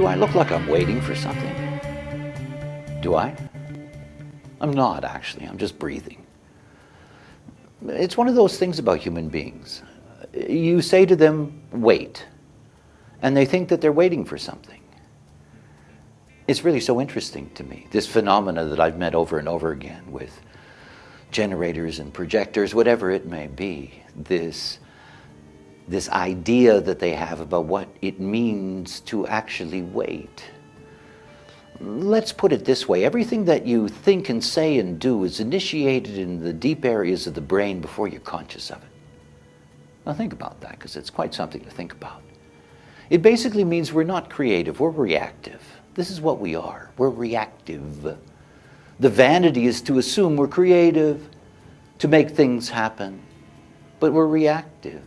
Do I look like I'm waiting for something? Do I? I'm not, actually. I'm just breathing. It's one of those things about human beings. You say to them, wait, and they think that they're waiting for something. It's really so interesting to me, this phenomena that I've met over and over again with generators and projectors, whatever it may be, this, this idea that they have about what it means to actually wait. Let's put it this way, everything that you think and say and do is initiated in the deep areas of the brain before you're conscious of it. Now think about that, because it's quite something to think about. It basically means we're not creative, we're reactive. This is what we are, we're reactive. The vanity is to assume we're creative, to make things happen, but we're reactive.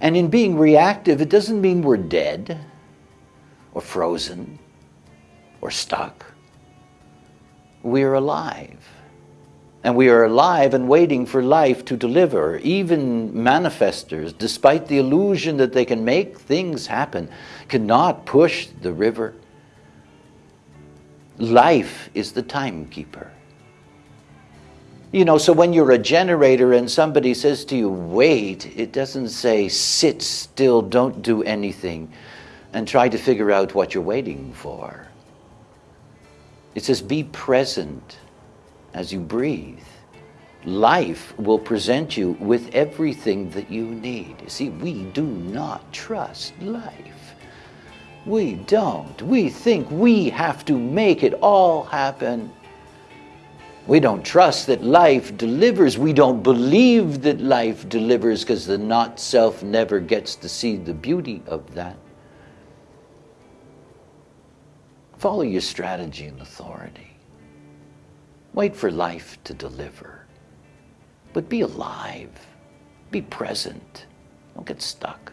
And in being reactive, it doesn't mean we're dead or frozen or stuck. We're alive. And we are alive and waiting for life to deliver. Even manifestors, despite the illusion that they can make things happen, cannot push the river Life is the timekeeper. You know, so when you're a generator and somebody says to you, wait, it doesn't say sit still, don't do anything, and try to figure out what you're waiting for. It says be present as you breathe. Life will present you with everything that you need. See, we do not trust life. We don't. We think we have to make it all happen. We don't trust that life delivers. We don't believe that life delivers because the not self never gets to see the beauty of that. Follow your strategy and authority. Wait for life to deliver. But be alive. Be present. Don't get stuck.